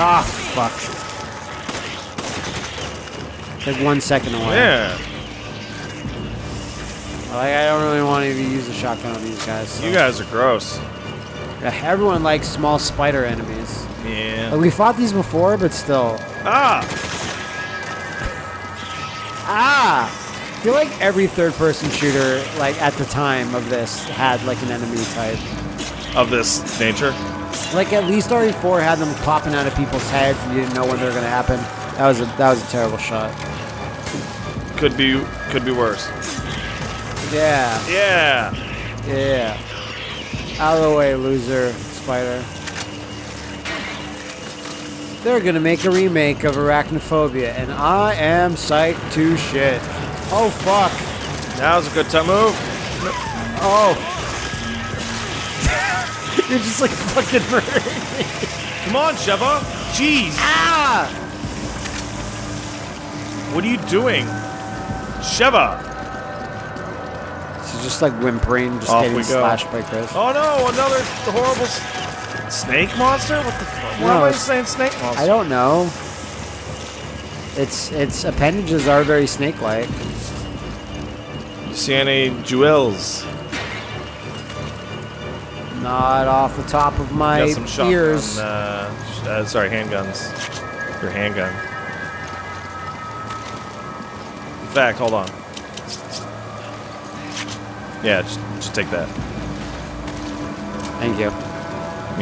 Ah, fuck. It's like one second away. Yeah. Like, I don't really want to even use a shotgun on these guys. so- You guys are gross. Yeah, Everyone likes small spider enemies. Yeah. Like, we fought these before, but still. Ah! Ah! I feel like every third-person shooter, like at the time of this, had like an enemy type. Of this nature. Like at least RE4 had them popping out of people's heads, and you didn't know when they were gonna happen. That was a that was a terrible shot. Could be could be worse. Yeah, Yeah. yeah. Out of the way, loser, spider. They're gonna make a remake of Arachnophobia, and I am psyched to shit. Oh fuck! Now's a good time move. Oh. You're just like fucking murdering me. Come on, Sheva. Jeez. Ah! What are you doing? Sheva. She's just like whimpering, just Off getting we slashed by Chris. Oh no, another horrible snake monster? What the fuck? Why am I saying snake monster? I don't know. Its its appendages are very snake-like. You see any jewels? Not off the top of my Got some shotgun. ears. Uh, uh, sorry, handguns. Your handgun. In fact, hold on. Yeah, just, just take that. Thank you.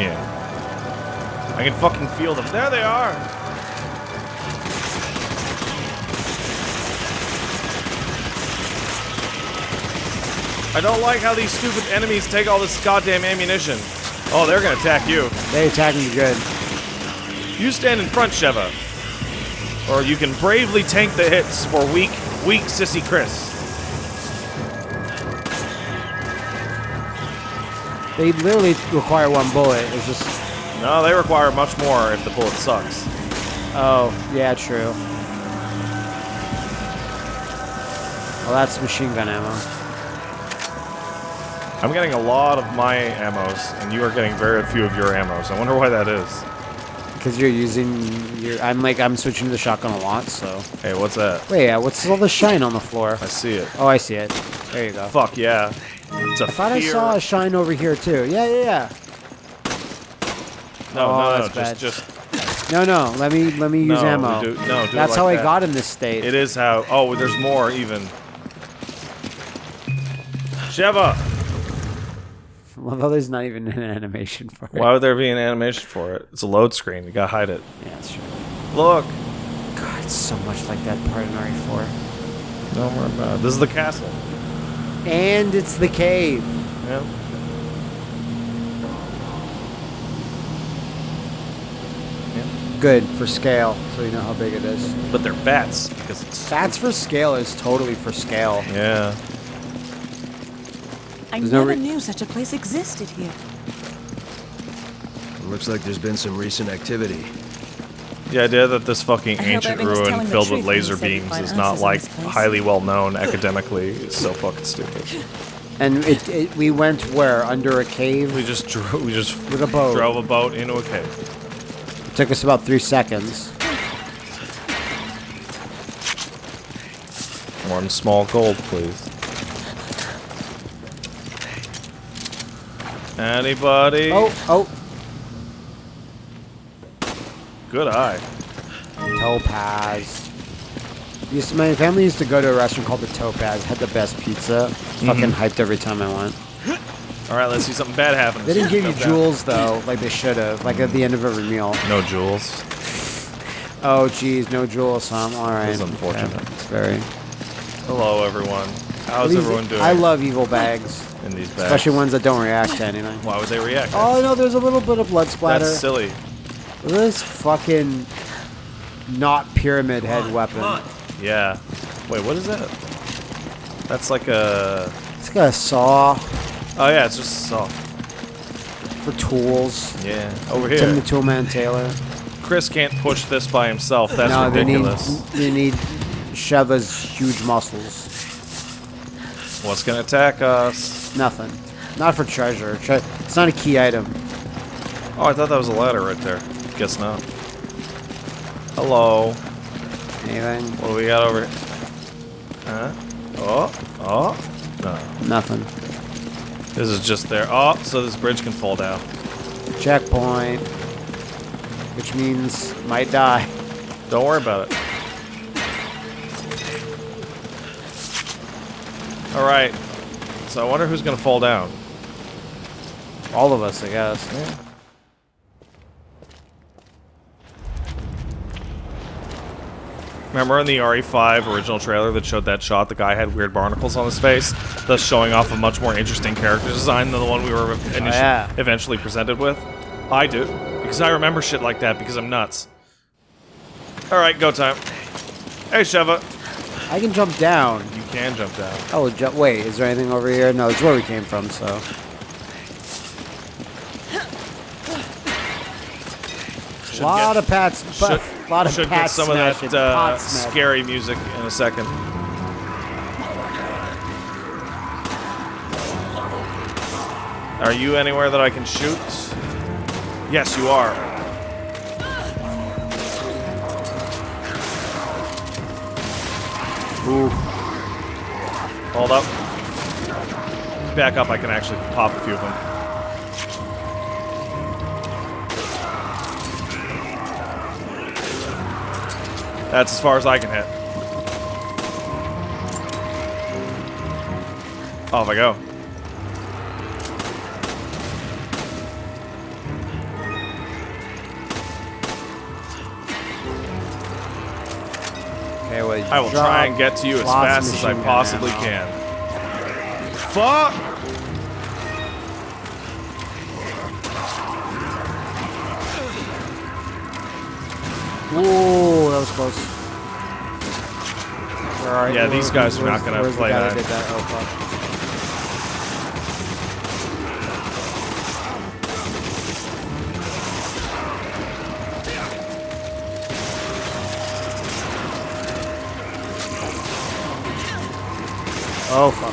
Yeah. I can fucking feel them. There they are! I don't like how these stupid enemies take all this goddamn ammunition. Oh, they're gonna attack you. They attack me good. You stand in front, Sheva. Or you can bravely tank the hits for weak, weak sissy Chris. They literally require one bullet. It's just. No, they require much more if the bullet sucks. Oh, yeah, true. Well, that's machine gun ammo. I'm getting a lot of my ammos, and you are getting very few of your ammos. I wonder why that is. Because you're using your. I'm like, I'm switching to the shotgun a lot, so. Hey, what's that? Wait, yeah, what's all the shine on the floor? I see it. Oh, I see it. There you go. Fuck yeah. It's a I thought I saw a shine over here, too. Yeah, yeah, yeah. No, Oh, no, no, oh, bad. just, just. No, no, let me let me use No, ammo. do- no, do That's like how I got in this state. It is how. Oh, there's more even. Sheva! Although there's not even an animation for it. Why would there be an animation for it? It's a load screen. You gotta hide it. Yeah, that's true. Look. God, it's so much like that part in RE4. Don't worry about it. This is the castle. And it's the cave. Yeah. Good for scale, so you know how big it is. But they're bats because it's. That's for scale is totally for scale. Yeah. I There's never re- knew such a place existed here. Looks like there's been some recent activity. The idea that this fucking ancient ruin filled with truth when he laser beams is not like highly well known academically is so fucking stupid. And it, it we went where under a cave. We just drove. We just With a boat. drove a boat into a cave. It took us about three seconds. One small gold, please. Anybody? Oh, oh, good eye. Topaz. Used to, my family used to go to a restaurant called the Topaz. Had the best pizza. Mm-hmm. Fucking hyped every time I went. All right, let's see something bad happen. They didn't give you jewels though, like they should have. Like at the end of every meal. No jewels. Oh, geez, no jewels, huh? All right. This is unfortunate. Okay. It's very. Hello, everyone. How's These- everyone doing I love evil bags, in these bags? especially ones that don't react to anything. Why would they react? Oh no, there's a little bit of blood splatter. That's silly. This fucking not pyramid head weapon. Yeah. Wait, what is that? That's like a. It's got a saw Oh yeah, it's just a saw. for tools. Yeah. Over here. Tim the here, Toolman Taylor. Chris can't push this by himself. That's no, ridiculous. they need they need Sheva's huge muscles. What's gonna attack us? Nothing. Not for treasure. Tre- it's not a key item. Oh, I thought that was a ladder right there. Guess not. Hello. Anything? What do we got over here? Huh? Oh, oh. No. Nothing. This is just there. Oh, so this bridge can fall down. Checkpoint. Which means might die. Don't worry about it. All right. So I wonder who's gonna fall down. All of us, I guess. Remember in the RE5 original trailer that showed that shot, the guy had weird barnacles on his face, thus showing off a much more interesting character design than the one we were oh, initially, yeah. eventually presented with? I do. Because I remember shit like that because I'm nuts. Alright, go time. Hey, Sheva. I can jump down. You can jump down. Oh, ju wait, is there anything over here? No, it's where we came from, so. Should lot get- of pats. Should, a lot of pats. should pat get some of that uh, scary music in a second. Are you anywhere that I can shoot? Yes, you are. Ooh. Hold up. Back up, I can actually pop a few of them. That's as far as I can hit. Off I go. I will try and get to you as fast as I possibly ammo. can. Fuck! Ooh, that was close. Yeah, these guys are not gonna play that. that? Oh, Oh, fuck.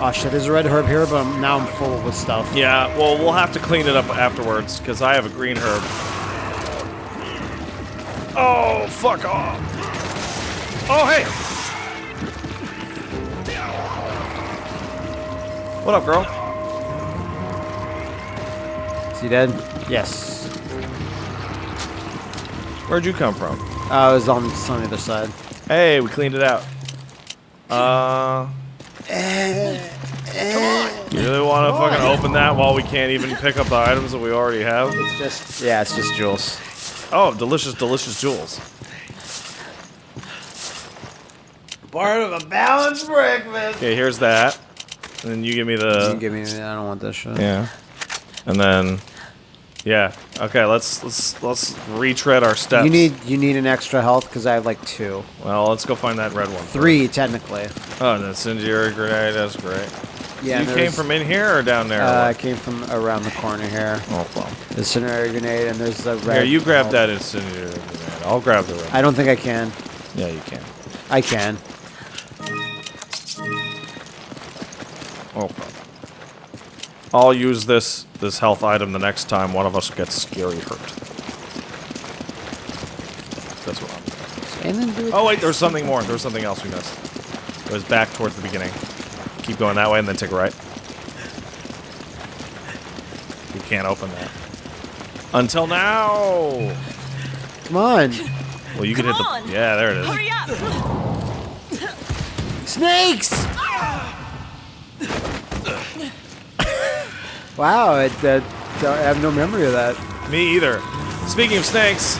Oh shit, there's a red herb here, but I'm, now I'm full with stuff. Yeah, well, we'll have to clean it up afterwards, because I have a green herb. Oh, fuck off. Oh, hey! What up, girl? He dead? Yes. Where'd you come from? Uh, I was on, on the other side. Hey, we cleaned it out. Uh... You really want to fucking open that while we can't even pick up the items that we already have? It's just, yeah, it's just jewels. Oh, delicious, delicious jewels. Part of a balanced breakfast. Okay, here's that. And then you give me you the... can give me, I don't want this shit. Yeah. And then... Yeah. Okay, let's let's let's retread our steps. You need, you need an extra health because I have like two, Well, let's go find that red one. three technically. Oh, and incendiary grenade. That's great. Yeah, you came from in here or down there? Uh, I came from around the corner here. oh well. The incendiary grenade, and there's the red. Here, you grab health. that incendiary grenade. I'll grab the red. I don't think I can. yeah, you can. I can. Oh. I'll use this this health item the next time one of us gets scary hurt. That's what I'm. And then do it. Oh wait, there's something more. There's something else we missed. It was back towards the beginning. Keep going that way and then take a right. You can't open that. Until now. Come on, Well, you can hit Come the. on. Yeah, there it is. Hurry up! snakes! Wow, I, that, I have no memory of that. Me either. Speaking of snakes.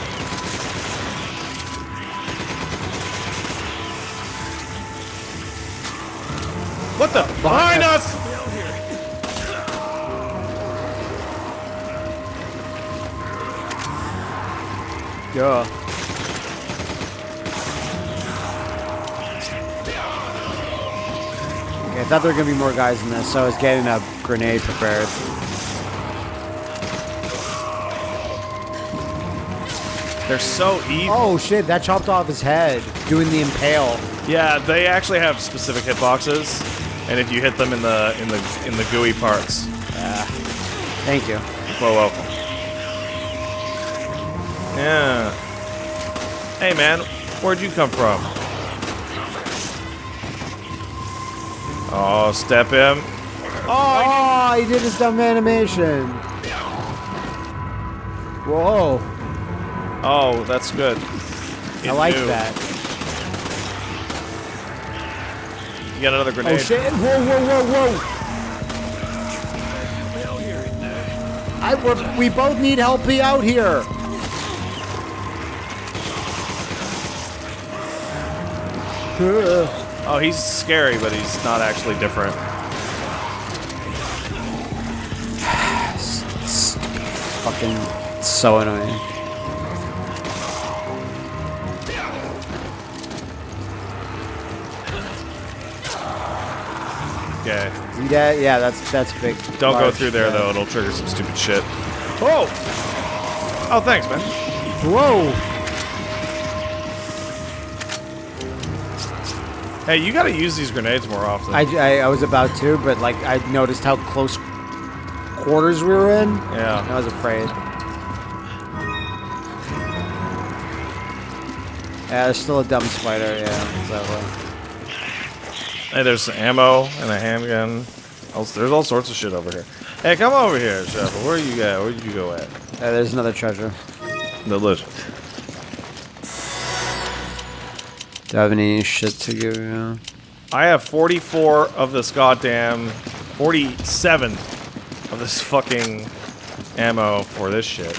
What the? Behind us! Yeah. I thought there were gonna be more guys in this, so I was getting a grenade prepared. They're so evil. Oh shit, that chopped off his head, doing the impale. Yeah, they actually have specific hitboxes, and if you hit them in the in the in the gooey parts, Yeah. Thank you. well, welcome. Yeah. Hey, man, where'd you come from? Oh, step him. Oh, oh, he did his dumb animation. Whoa. Oh, that's good. I like knew. that. You got another grenade. Oh shit! Whoa, whoa, whoa, whoa! I we're, we both need help be out here. Ugh. Oh, he's scary, but he's not actually different. Stupid fucking so annoying. Okay. See that? Yeah, that's that's big. Don't go through there, yeah. though. It'll trigger some stupid shit. Oh! Oh, thanks, man. Whoa! Hey, you gotta use these grenades more often. I, I, I was about to, but like I noticed how close quarters we were in. yeah. I was afraid. Yeah, there's still a dumb spider. Yeah, so, uh. Hey, there's ammo and a handgun. Also, there's all sorts of shit over here. Hey, come over here, Chef. Where you at? Where did you go at? Hey, there's another treasure. Delicious. Do I have any shit to give you? I have 44 of this goddamn 47 of this fucking ammo for this shit.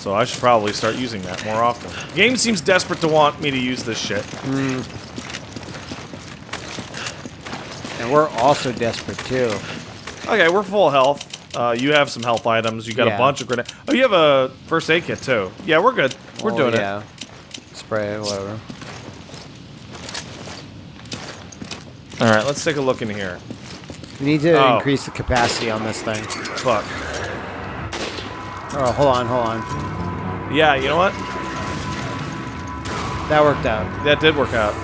So I should probably start using that more often. The game seems desperate to want me to use this shit. And we're also desperate too. Okay, we're full health. Uh, you have some health items. You got a bunch of grenades. Oh, you have a first aid kit too. Yeah, we're good. We're Oh, doing yeah. Spray whatever. All right, let's take a look in here. We need to Oh. increase the capacity on this thing. Fuck. Oh, hold on, hold on. Yeah, you know what? That worked out. That did work out.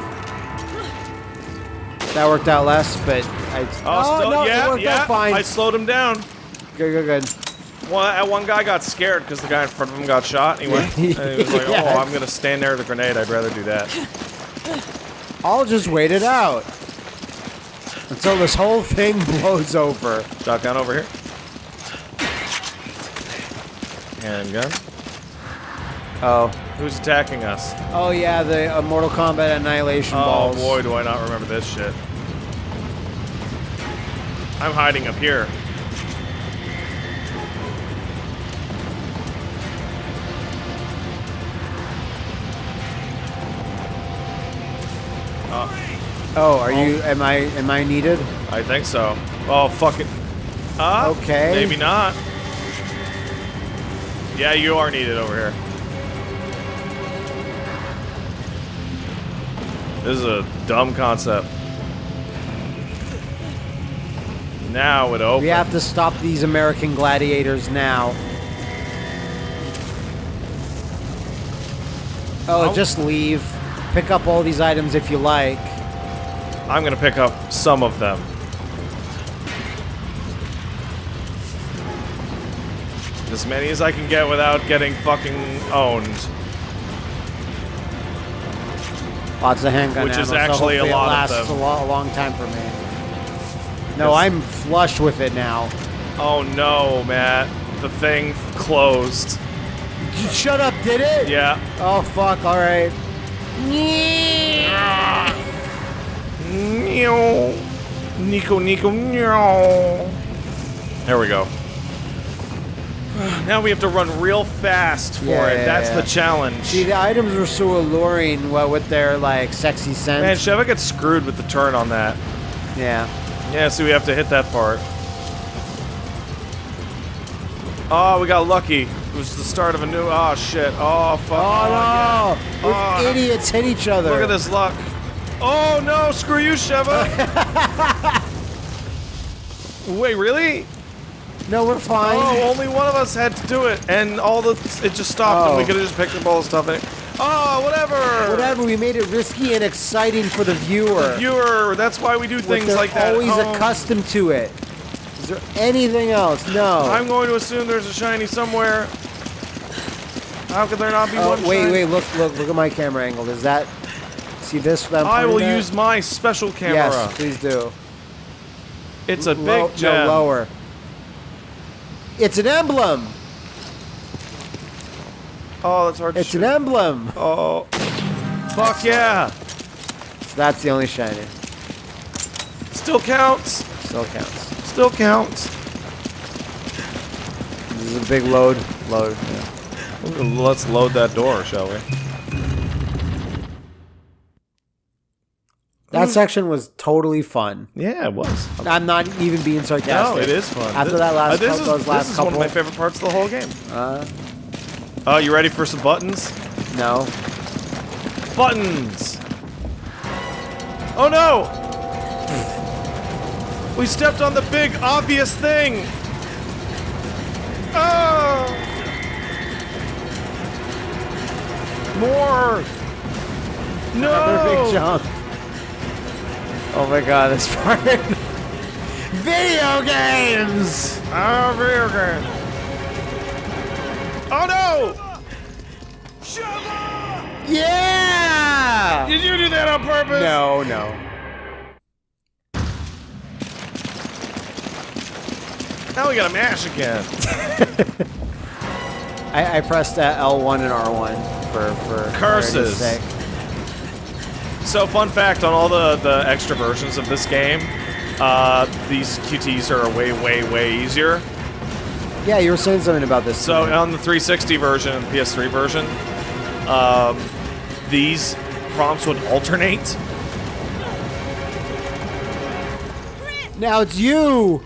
That worked out less, but I. Oh, oh still, no, yeah, yeah. out fine. I slowed him down. Good, good, good. One, one guy got scared because the guy in front of him got shot. And he went, and he was like, Yeah. "Oh, I'm gonna stand there with a grenade. I'd rather do that." I'll just wait it out until this whole thing blows over. Shotgun over here. Handgun. Oh. Who's attacking us? Oh yeah, the uh, Mortal Kombat Annihilation Oh balls. boy, do I not remember this shit. I'm hiding up here. Oh, are you? Am I? Am I needed? I think so. Oh, fuck it. Uh, Okay. Maybe not. Yeah, you are needed over here. This is a dumb concept. Now it opens. We have to stop these American gladiators now. Oh, I'll- just leave. Pick up all these items if you like. I'm gonna pick up some of them. As many as I can get without getting fucking owned. Lots of handgun Which is ammo, so actually a lot it of lasts them. a, lo- a long time for me. No, I'm flush with it now. Oh no, Matt. The thing closed. Shut up, did it? Yeah. Oh fuck! All right. Meow. Nico, Nico, meow. There we go. Now we have to run real fast for Yeah, it. yeah, That's yeah. the challenge. See, the items were so alluring. What with their like sexy scent. Man, Sheva gets screwed with the turn on that. yeah. Yeah, so we have to hit that part. Oh, we got lucky. It was the start of a new. Oh shit. Oh fuck. Oh no! Oh, yeah. Those Oh, idiots hit each other. Look at this luck. Oh no! Screw you, Sheva. Wait, really? No, we're fine. Oh, only one of us had to do it, and all the it just stopped, and we Oh. could have just picked up all the stuff. And Oh, whatever. Whatever, we made it risky and exciting for the viewer. Viewer, that's why we do things like that. always Oh, accustomed to it. Is there anything else? No. I'm going to assume there's a shiny somewhere. How could there not be Oh, one? wait, wait, look, look, look at my camera angle. Is that? See this? I'm will at? use my special camera. Yes, please do. It's a big Low- gem. No, lower. It's an emblem. Oh, that's hard to It's an emblem. Oh. Fuck yeah. So that's the only shiny. Still counts. Still counts. Still counts. This is a big load. Load. Yeah. Let's load that door, shall we? That section was totally fun. Yeah, it was. I'm not even being sarcastic. No, it is fun. After This- that last uh, this couple, is, those last this is couple. one of my favorite parts of the whole game. Uh, Oh, you ready for some buttons? no. Buttons! Oh no! We stepped on the big, obvious thing! Oh! More! No! Another big jump. Oh my god, this part. Video games! Oh, video games. Oh no! Yeah! Did you do that on purpose? No, no. Now we gotta mash again. I, I pressed uh, L1 and R1 for for Curses. So, fun fact on all the, the extra versions of this game, uh, these QTs are way, way, way easier. Yeah, you were saying something about this. So, on the 360 version and the PS3 version, um, these prompts would alternate. now it's you.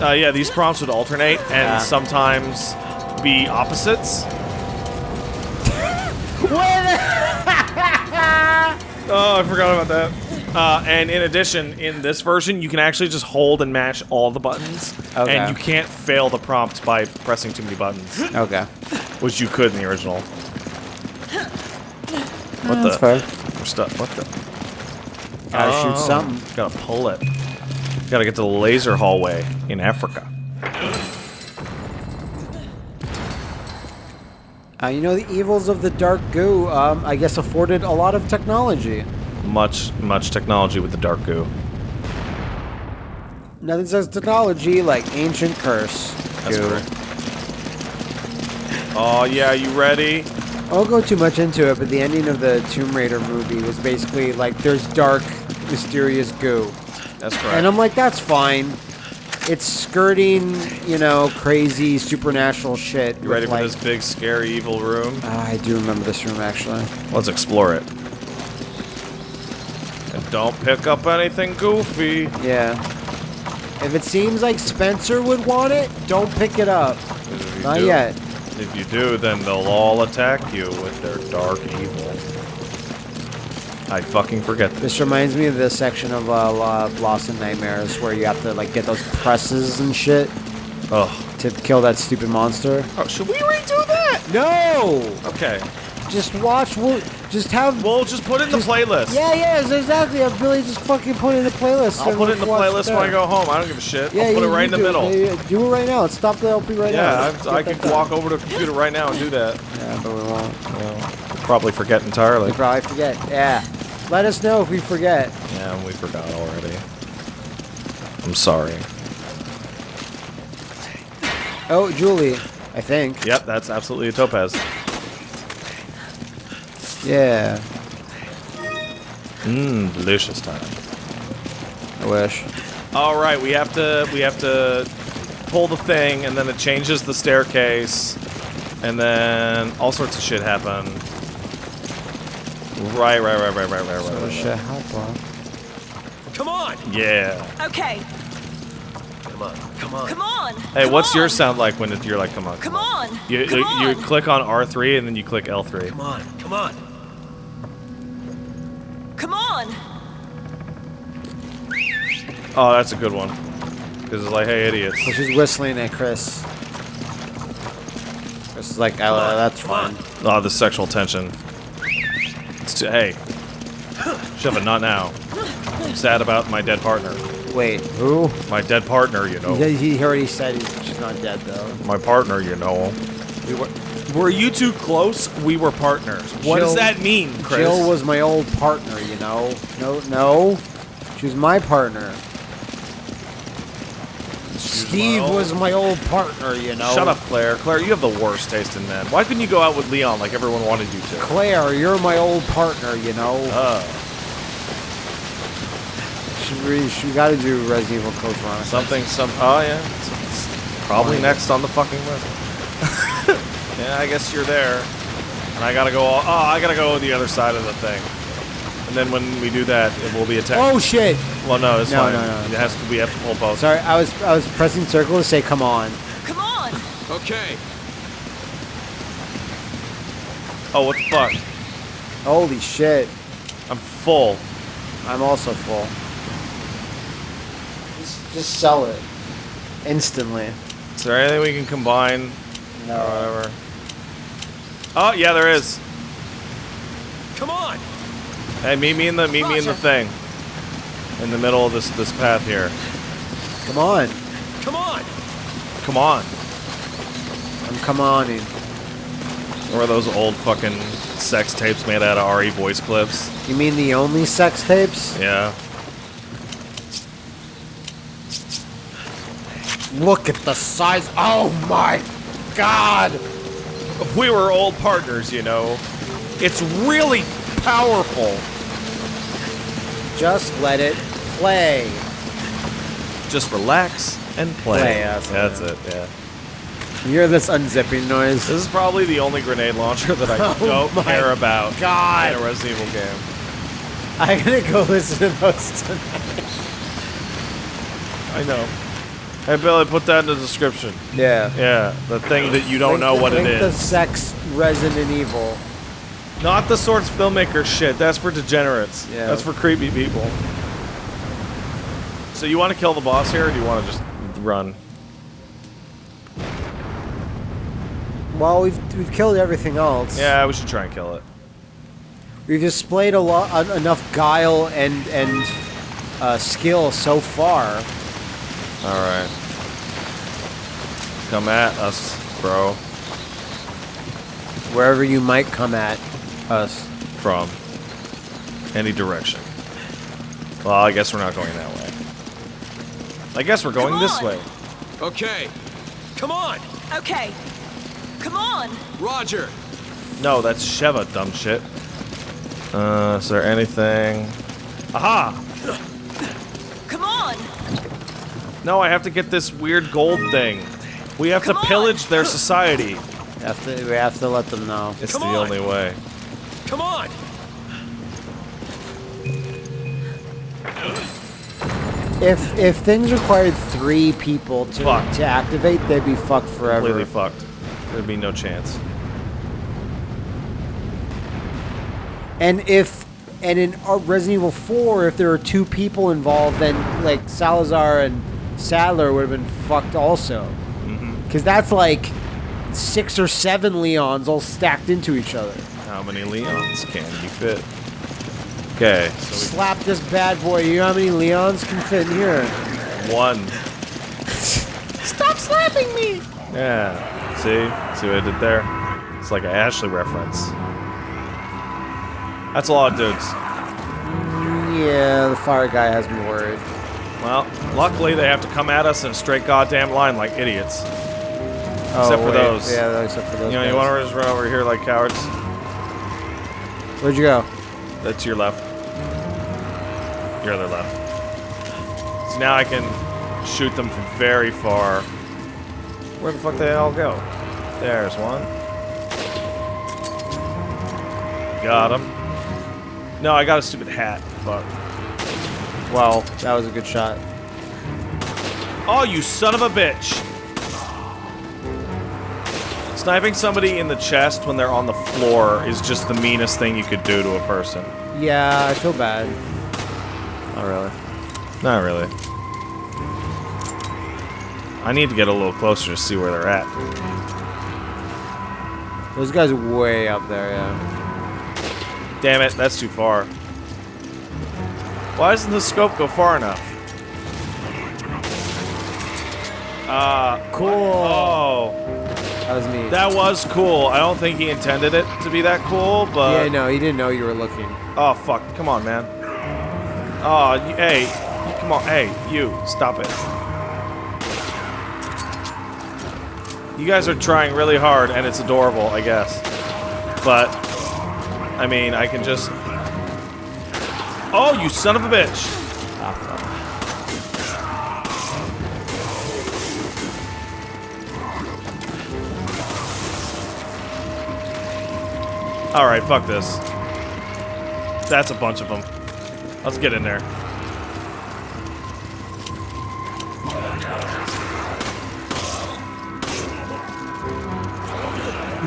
Uh, yeah, these prompts would alternate and Yeah. sometimes be opposites. Oh, I forgot about that. Uh, and in addition, in this version, you can actually just hold and mash all the buttons, Okay. and you can't fail the prompt by pressing too many buttons, Okay. which you could in the original. What That's the? fair. We're stuck. What the? Gotta Oh, shoot something. Gotta pull it. Gotta get to the laser hallway in Africa. Uh, you know, the evils of the dark goo, um, I guess, afforded a lot of technology. Much, much technology with the dark goo. Nothing says technology like ancient curse. That's goo. correct. Oh yeah, you ready? I won't go too much into it, but the ending of the Tomb Raider movie was basically like there's dark, mysterious goo. That's correct. And I'm like, that's fine. It's skirting, you know, crazy supernatural shit. you ready for like, this big, scary, evil room? Ah, I do remember this room actually. Let's explore it. And don't pick up anything goofy. Yeah. If it seems like Spencer would want it, don't pick it up. Not do- yet. If you do, then they'll all attack you with their dark evil. I fucking forget this. This reminds me of the section of uh, Lost in Nightmares where you have to like get those presses and shit Ugh. to kill that stupid monster. Oh, should we redo that? No! Okay. Just watch. We'll, just have. We'll just put it in the playlist. yeah, yeah, exactly. I'll really just fucking put it in the playlist. I'll put it in the playlist when I go home. I don't give a shit. Yeah, I'll put you- it right you in the do middle. Yeah, yeah, do it right now. Stop the LP right now. Yeah, I, I could walk over to a computer right now and do that. Yeah, but we won't. Probably forget entirely. We probably forget. Yeah. Let us know if we forget. Yeah, we forgot already. I'm sorry. Oh, Julie, I think. Yep, that's absolutely a topaz. Yeah. Mmm, delicious time. I wish. All right, we have to we have to pull the thing, and then it changes the staircase, and then all sorts of shit happen. Right, right, right, right, right, right, right, Oh right, right. How long? Come on! Yeah. Okay, Come on, come on. come on. Hey, come what's on. yours sound like when you're like, come on? Come on. You, come you, on. you click on R3 and then you click L3. Come on, come on. Come on. Oh, that's a good one. Because it's like, hey, idiots. So she's whistling at Chris. Chris is like, oh, that's Come on. fine. Oh, the sexual tension. Hey. Sheva, not now. I'm sad about my dead partner. Wait, who? My dead partner, you know. He he already said she's not dead though. My partner, you know. We were, were you two close? We were partners. What does that mean, Chris? Jill was my old partner, you know. No, no, she was my partner. Steve was my old partner, you know. Shut up, Claire. Claire, you have the worst taste in men. Why couldn't you go out with Leon like everyone wanted you to? Claire, you're my old partner, you know. Uh, She, really, she got to do Resident Evil Code Veronica. something, some. Oh yeah, it's, it's probably next on the fucking list. yeah, I guess you're there, and I gotta go. All, oh, I gotta go the other side of the thing, and then when we do that, it will be attacked. Oh shit! well, no, it's No, fine. no, no, It has to. We have to pull both. Sorry, I was I was pressing circle to say come on. Come on! Okay. Oh, what the fuck? Holy shit! I'm full. I'm also full. Just, just sell it instantly. Is there anything we can combine? No. Or whatever. Oh yeah, there is. Come on. Hey, meet me in the meet me in the thing. In the middle of this this path here. Come on. Come on. Come on. I'm come on oning. Or those old fucking sex tapes made out of RE voice clips. You mean the only sex tapes? Yeah. Look at the size. Oh my god! We were old partners, you know. It's really powerful. Just let it play. Just relax and play. Play, that's That's it. it, yeah. You hear this unzipping noise? This is probably the only grenade launcher that I Oh don't care about God. in a Resident Evil game. I'm gonna go listen to those tonight. I know. Hey Billy, put that in the description. Yeah. Yeah, the thing that you don't Link know the- what it link the is. sex Resident Evil. Not the Source Filmmaker shit. That's for degenerates. Yeah. That's for creepy people. So you want to kill the boss here, or do you want to just run? Well, we've we've killed everything else. Yeah, we should try and kill it. We've displayed a lot, enough guile and and uh, skill so far. All right. Come at us, bro. Wherever you might come at us. From any direction. Well, I guess we're not going that way. I guess we're going this way. Okay. Come on. Okay. Come on! Roger. No, that's Sheva, dumb shit. Uh, is there anything? Aha! Come on! No, I have to get this weird gold thing. We have Come to on. pillage their society. We have to, we have to let them know. It's Come the on. only way. Come on. If if things required three people to Fuck. to activate, they'd be fucked forever. Completely fucked. There'd be no chance. And if and in uh, Resident Evil 4, if there were two people involved, then like Salazar and Saddler would have been fucked also. Because that's like six or seven Leons all stacked into each other. How many Leons can you fit? Okay, so Slap this bad boy. You know how many Leons can fit in here? one. Stop slapping me! Yeah. See? See what I did there? It's like an Ashley reference. That's a lot of dudes. Mm, yeah, the fire guy has me worried. Well, luckily they have to come at us in a straight goddamn line like idiots. Oh, Except for wait. those. Yeah, except for those. You know, you want to just run over here like cowards? Where'd you go? That's your left. Your other left. So now I can shoot them from very far. Where the fuck they all go? There's one. Got him. No, I got a stupid hat. Fuck. Well, that was a good shot. Oh, you son of a bitch! Sniping somebody in the chest when they're on the floor is just the meanest thing you could do to a person. Yeah, I feel bad. Not really. Not really. I need to get a little closer to see where they're at. Those guys are way up there, yeah. Damn it, that's too far. Why doesn't the scope go far enough? Uh, Cool. oh. That was neat. That was cool. I don't think he intended it to be that cool, but... yeah, no, he didn't know you were looking. Oh, fuck. Come on, man. Oh, you, hey. Come on. Hey, you. Stop it. You guys are trying really hard, and it's adorable, I guess. But, I mean, I can just... Oh, you son of a bitch! Alright, fuck this. That's a bunch of them. Let's get in there.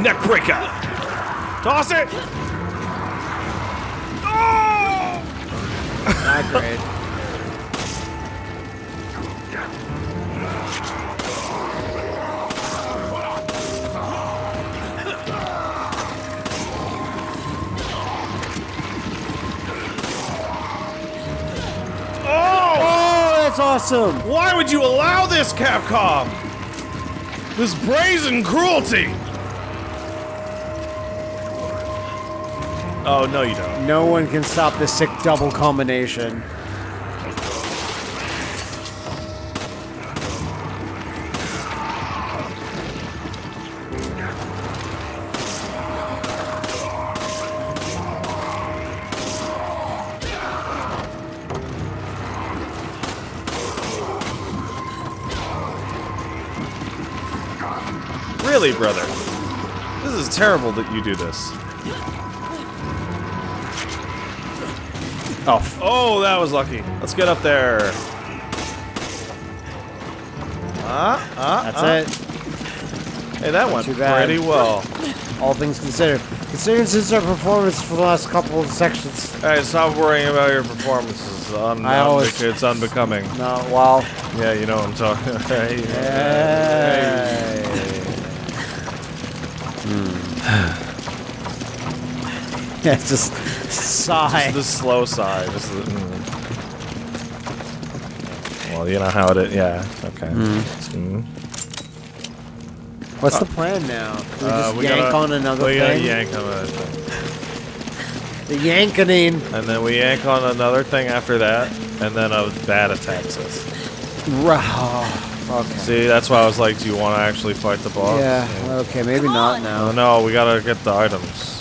Neckbreaker! Toss it! Oh! Not great. Awesome. Why would you allow this, Capcom? This brazen cruelty! Oh, no you don't. No one can stop this sick double combination. Really, brother? This is terrible that you do this. Oh, Oh, that was lucky. Let's get up there. Ah, ah, that's ah. it. Hey, that went pretty well. All things considered. Considering since our performance for the last couple of sections. Hey, stop worrying about your performances. Un- I always- it's unbecoming. No, well. Yeah, you know what I'm talking. Hey, Hey. yeah, just sigh. The slow sigh. Just the, mm. Well, you know how it is. Yeah. Okay. Mm. What's the plan now? Do we Uh, just we yank gotta- on another we thing? yank on another thing. The yankening. And then we yank on another thing after that, and then a bat attacks us. Rah. Okay. See, that's why I was like, do you want to actually fight the boss? Yeah, okay, maybe not. Oh now. no, we gotta get the items.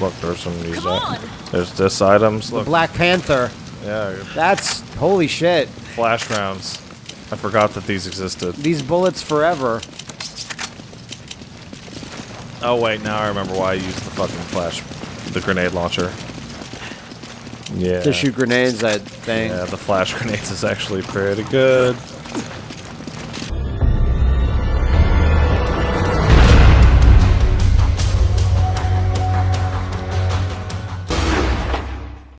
Look, there's some of these. Come uh. There's this items. Look, Black Panther. yeah, That's holy shit. flash rounds. I forgot that these existed. These bullets forever. Oh wait, now I remember why I used the fucking flash, the grenade launcher. Yeah. To shoot grenades, I think. Yeah, the flash grenades is actually pretty good.